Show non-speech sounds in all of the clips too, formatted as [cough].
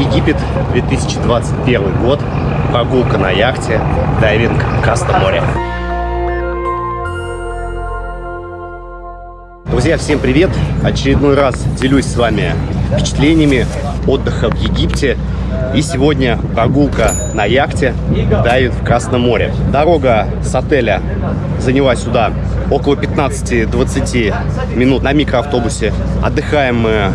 Египет, 2021 год, прогулка на яхте, дайвинг Красном море. Друзья, всем привет! Очередной раз делюсь с вами впечатлениями отдыха в Египте. И сегодня прогулка на яхте дайвинг в Красном море. Дорога с отеля заняла сюда около 15-20 минут на микроавтобусе. Отдыхаем мы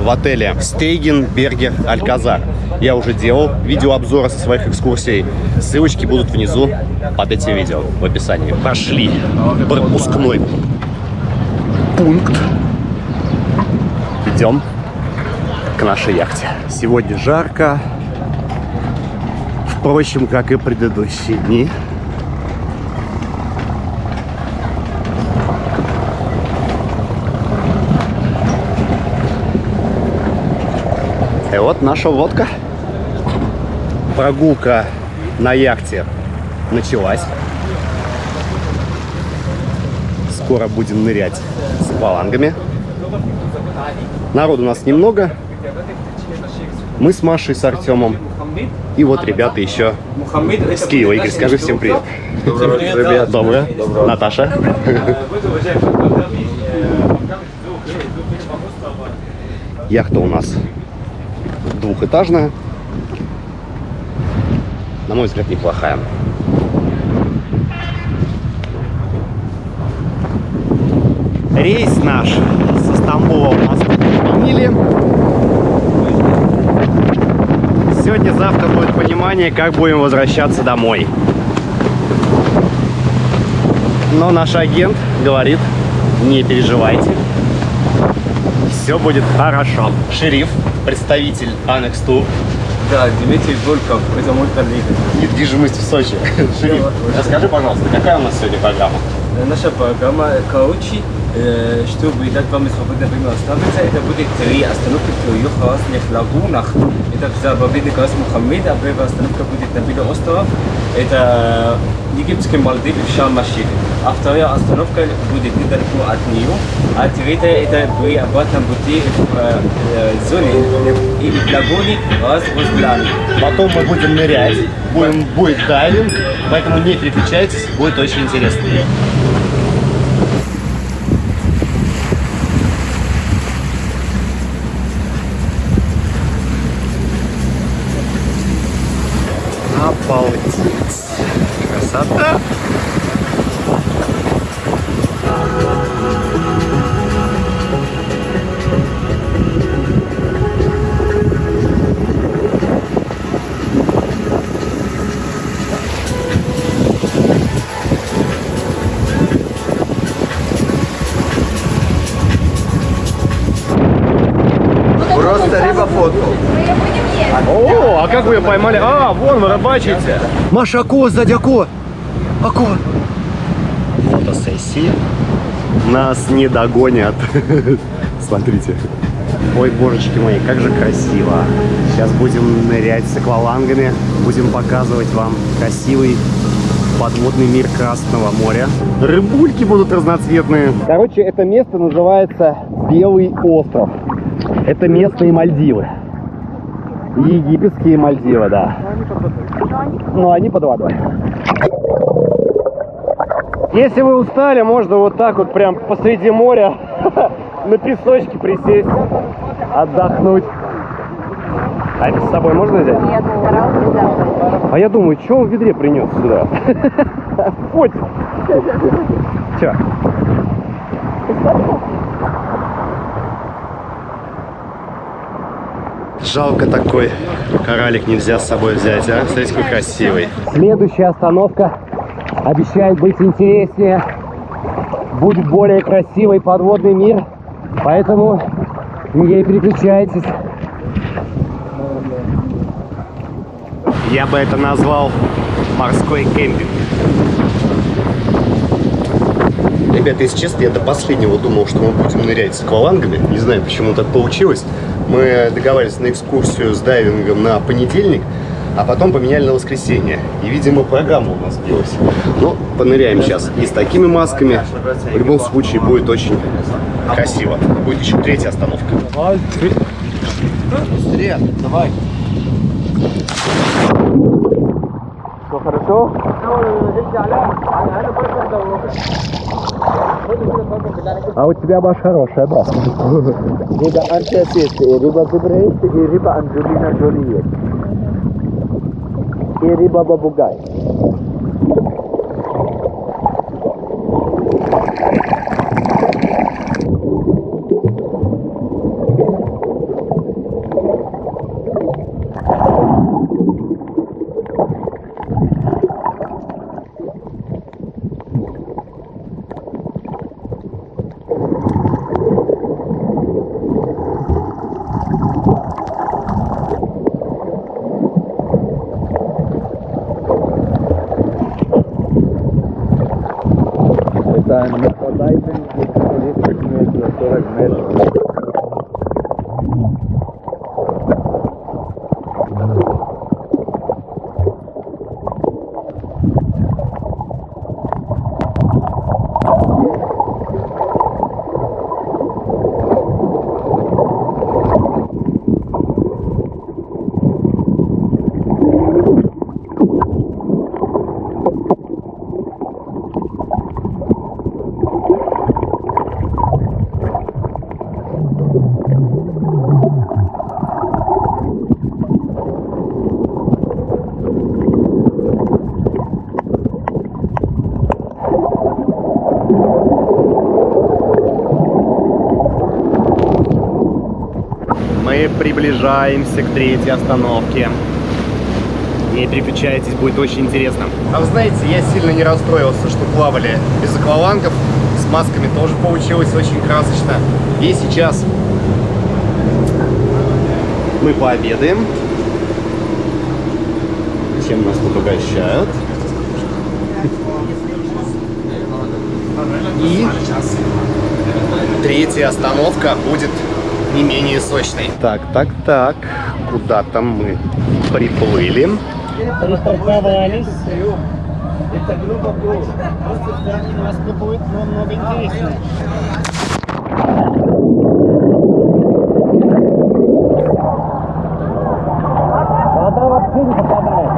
в отеле Стейген Бергер Альказар. Я уже делал видеообзоры со своих экскурсий. Ссылочки будут внизу под этим видео в описании. Пошли пропускной пункт. Идем к нашей яхте. Сегодня жарко. Впрочем, как и предыдущие дни. И вот наша лодка. Прогулка на яхте началась. Скоро будем нырять с аквалангами. Народу у нас немного. Мы с Машей, с Артемом. И вот ребята еще с Киева. Игорь, скажи всем привет. Доброе, Ребят, доброе. Наташа. Яхта у нас двухэтажная. На мой взгляд, неплохая. Рейс наш со Стамбула в Москву отменили. Сегодня-завтра будет понимание, как будем возвращаться домой. Но наш агент говорит, не переживайте, все будет хорошо. Шериф, представитель Annex Tour, Да, Дмитрий Волков, это мой коллега. недвижимость в Сочи. Шериф, расскажи, пожалуйста, какая у нас сегодня программа? Наша программа э, чтобы дать вам свободное время остановиться, это будет три остановки в трех разных лагунах. Это в заповедник Рас Мухаммед, а первая остановка будет на Белый остров. Это египетский Мальдив в Шарм-Ашир. А вторая остановка будет недалеко от нее. А третья это при обратном пути в э, э, зоне э, и в лагуне Рас Руслан. Потом мы будем нырять, будем, будет дайвинг, поэтому не переключайтесь, будет очень интересно. Обалдеть! Красота! Просто либо фотку. О, а как вы ее поймали? А, вон вы рыбачите. Маша, акула сзади, акула. Акула. Фотосессии. Нас не догонят. [laughs] Смотрите. Ой, божечки мои, как же красиво. Сейчас будем нырять с аквалангами. Будем показывать вам красивый подводный мир Красного моря. Рыбульки будут разноцветные. Короче, это место называется Белый остров. Это местные Мальдивы. Египетские Мальдивы, да. Но они под водой. Если вы устали, можно вот так вот прям посреди моря [laughs] на песочке присесть, отдохнуть. А это с собой можно взять? Нет, забыть. А я думаю, что он в ведре принес сюда? [laughs] Вот. Че? Жалко такой коралик нельзя с собой взять, а? Смотрите, какой красивый. Следующая остановка обещает быть интереснее. Будет более красивый подводный мир. Поэтому не переключайтесь. Я бы это назвал морской кемпинг. Ребята, если честно, я до последнего думал, что мы будем нырять с аквалангами. Не знаю, почему так получилось. Мы договаривались на экскурсию с дайвингом на понедельник, а потом поменяли на воскресенье. И, видимо, программа у нас сбилась. Но поныряем сейчас и с такими масками. В любом случае будет очень красиво. Будет еще третья остановка. Быстрее, давай. Все хорошо? А у тебя баш хорошая, да. Рыба Антес есть, и и рыба Анджелина Джоли есть. И рыба Бабугай. Приближаемся к третьей остановке. Не переключайтесь, будет очень интересно. А вы знаете, я сильно не расстроился, что плавали без аквалангов. С масками тоже получилось очень красочно. И сейчас мы пообедаем. Чем нас тут угощают. И третья остановка будет не менее сочной. Так, так, так. Куда там мы приплыли? Пристыковались. Нас будет намного интереснее. Вода вообще не попадает.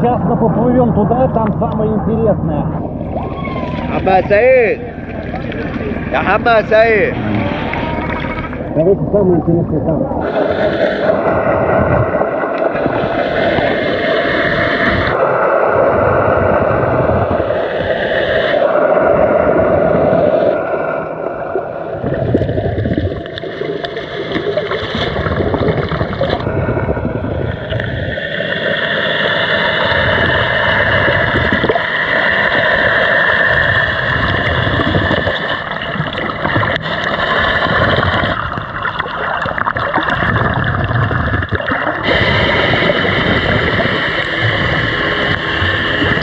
Сейчас мы поплывем туда, там самое интересное. Абба Саид! Абба Саид! Короче, самое интересное там.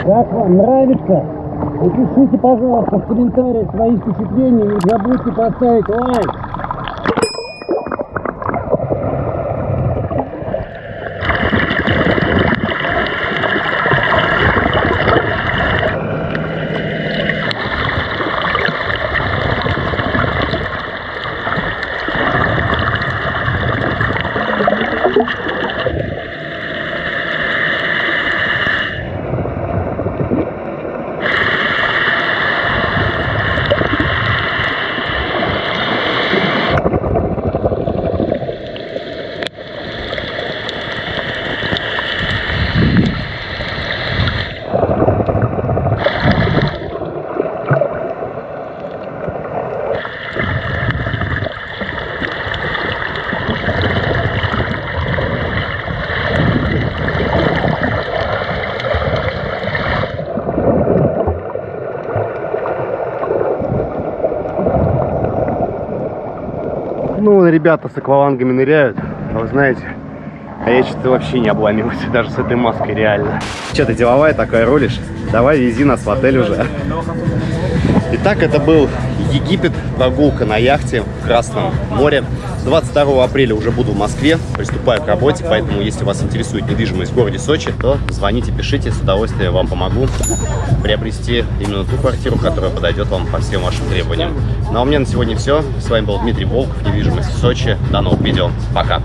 Как вам нравится? Напишите, пожалуйста, в комментариях свои впечатления. Не забудьте поставить лайк. Ну, ребята с аквалангами ныряют, а вы знаете, а я что-то вообще не обломился, [laughs] даже с этой маской реально. Что-то деловая такая ролишь? Давай вези нас в отель уже. Итак, это был Египет, прогулка на яхте в Красном море. 22 апреля уже буду в Москве, приступаю к работе, поэтому если вас интересует недвижимость в городе Сочи, то звоните, пишите, с удовольствием вам помогу приобрести именно ту квартиру, которая подойдет вам по всем вашим требованиям. Ну а у меня на сегодня все. С вами был Дмитрий Волков, недвижимость в Сочи. До новых видео. Пока.